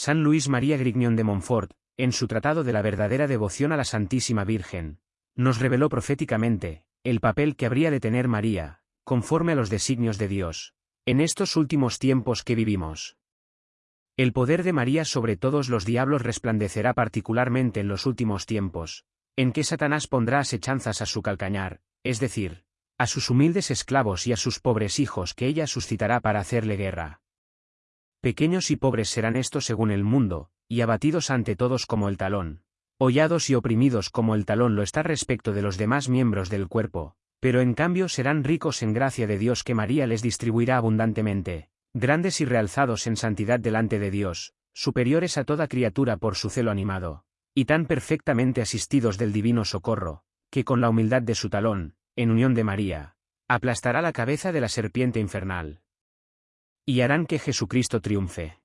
San Luis María Grignion de Montfort, en su tratado de la verdadera devoción a la Santísima Virgen, nos reveló proféticamente, el papel que habría de tener María, conforme a los designios de Dios, en estos últimos tiempos que vivimos. El poder de María sobre todos los diablos resplandecerá particularmente en los últimos tiempos, en que Satanás pondrá asechanzas a su calcañar, es decir, a sus humildes esclavos y a sus pobres hijos que ella suscitará para hacerle guerra. Pequeños y pobres serán estos según el mundo, y abatidos ante todos como el talón, hollados y oprimidos como el talón lo está respecto de los demás miembros del cuerpo, pero en cambio serán ricos en gracia de Dios que María les distribuirá abundantemente, grandes y realzados en santidad delante de Dios, superiores a toda criatura por su celo animado, y tan perfectamente asistidos del divino socorro, que con la humildad de su talón, en unión de María, aplastará la cabeza de la serpiente infernal. Y harán que Jesucristo triunfe.